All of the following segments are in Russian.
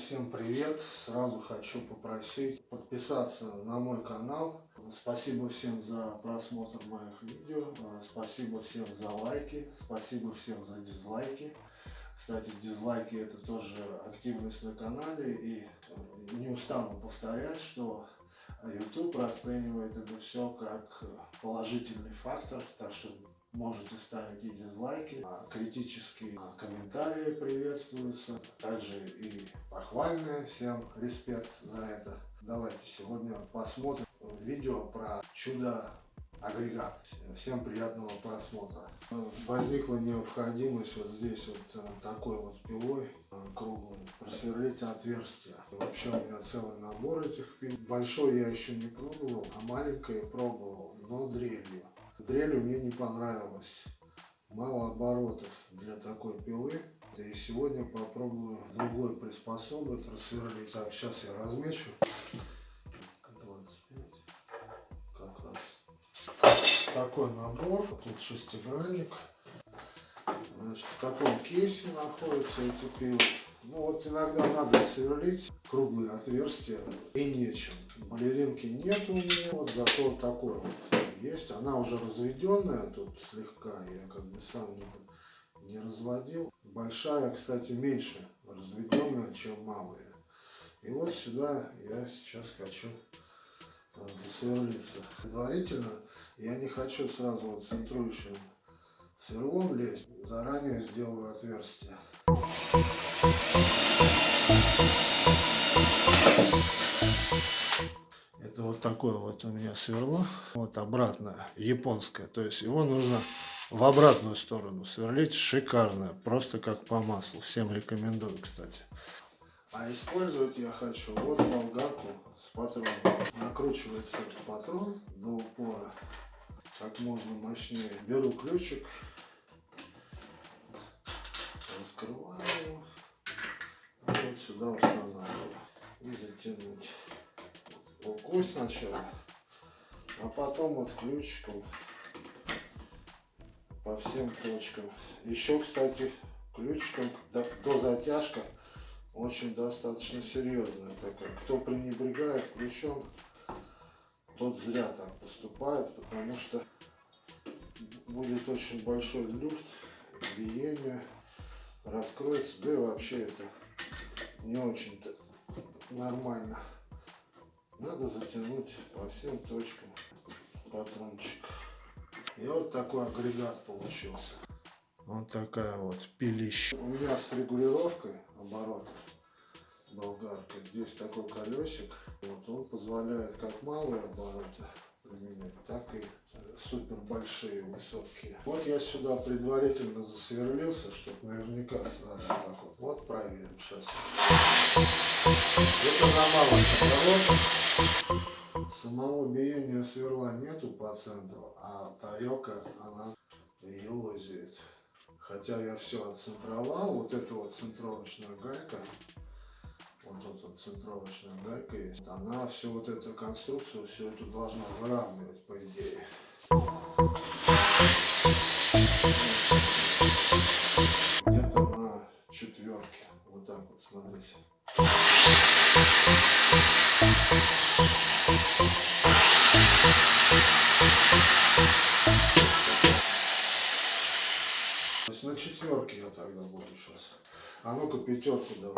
всем привет! Сразу хочу попросить подписаться на мой канал. Спасибо всем за просмотр моих видео. Спасибо всем за лайки. Спасибо всем за дизлайки. Кстати, дизлайки это тоже активность на канале. И э, не устану повторять, что YouTube расценивает это все как положительный фактор. Так что Можете ставить и дизлайки, а критические а, комментарии приветствуются, также и похвальные. Всем респект за это. Давайте сегодня посмотрим видео про чудо агрегат. Всем приятного просмотра. Возникла необходимость вот здесь вот э, такой вот пилой э, круглой просверлить отверстие. Вообще у меня целый набор этих пил. Большой я еще не пробовал, а маленькое пробовал, но дрелью. Дрелью мне не понравилось. Мало оборотов для такой пилы. И сегодня попробую другой приспособы рассверлить. Так, сейчас я размечу. 25. Как раз. Такой набор. Тут шестигранник. Значит, в таком кейсе находятся эти пилы. Ну вот иногда надо сверлить круглые отверстия и нечем. Балеринки нет у меня, вот зато такой вот есть. Она уже разведенная тут слегка, я как бы сам не, разводил. Большая, кстати, меньше разведенная, чем малая. И вот сюда я сейчас хочу э, засверлиться. Предварительно я не хочу сразу вот центрующим сверлом лезть. Заранее сделаю отверстие. Такое вот у меня сверло. Вот обратно, японское. То есть его нужно в обратную сторону сверлить. Шикарно. Просто как по маслу. Всем рекомендую, кстати. А использовать я хочу вот болгарку с патроном. Накручивается патрон до упора. Как можно мощнее. Беру ключик. Раскрываю его. Вот сюда устанавливаю. И затянуть рукой сначала, а потом вот ключиком по всем точкам. Еще, кстати, ключиком до затяжка очень достаточно серьезная такая. Кто пренебрегает ключом, тот зря так поступает, потому что будет очень большой люфт, биение, раскроется, да и вообще это не очень-то нормально. Надо затянуть по всем точкам патрончик. И вот такой агрегат получился. Вот такая вот пилища. У меня с регулировкой оборотов болгарка. Здесь такой колесик. Вот он позволяет как малые обороты применять, так и супер большие, высокие. Вот я сюда предварительно засверлился, чтобы наверняка сразу так вот. Вот проверим сейчас. Это малом обороте. Самого биения сверла нету по центру, а тарелка, она ее лозит. Хотя я все отцентровал, вот эта вот центровочная гайка, вот тут вот центровочная гайка есть, она всю вот эту конструкцию, всю эту должна выравнивать, по идее. Где-то на четверке, вот так вот, смотрите. То есть на четверке я тогда буду сейчас. А ну-ка пятерку давай.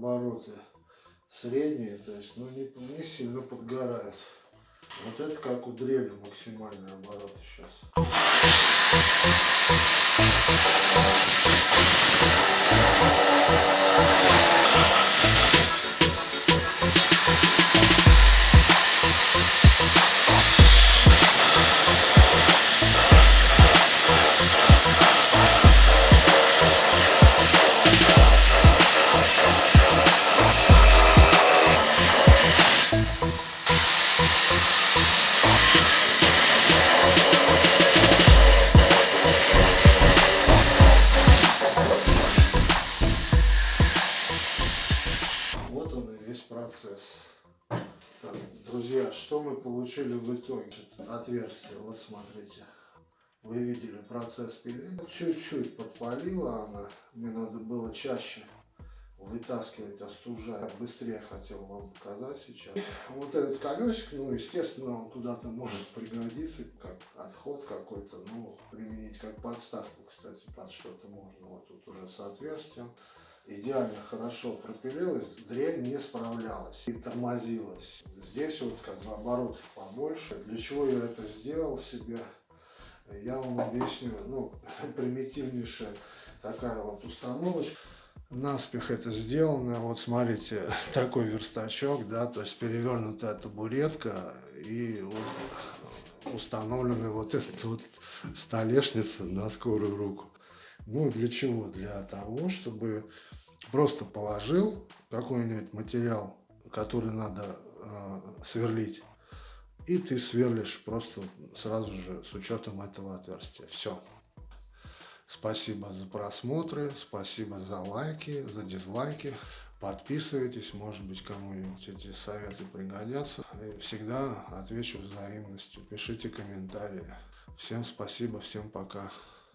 Обороты средние, то есть ну, не, не сильно подгорает. Вот это как у дрели максимальный оборот сейчас. Получили в итоге? Отверстие, вот смотрите. Вы видели процесс пиления. Чуть-чуть подпалила она. Мне надо было чаще вытаскивать, остужать. Быстрее хотел вам показать сейчас. Вот этот колесик, ну, естественно, он куда-то может пригодиться, как отход какой-то, ну, применить как подставку, кстати, под что-то можно. Вот тут уже с отверстием. Идеально хорошо пропилилась, дрель не справлялась и тормозилась. Здесь вот как бы оборотов побольше. Для чего я это сделал себе? Я вам объясню. Ну, примитивнейшая такая вот установочка наспех это сделано. Вот смотрите, такой верстачок, да, то есть перевернутая табуретка и вот установлены вот эта вот столешница на скорую руку. Ну, для чего? Для того, чтобы просто положил какой-нибудь материал, который надо сверлить, и ты сверлишь просто сразу же с учетом этого отверстия. Все. Спасибо за просмотры, спасибо за лайки, за дизлайки. Подписывайтесь, может быть, кому-нибудь эти советы пригодятся. И всегда отвечу взаимностью. Пишите комментарии. Всем спасибо, всем пока.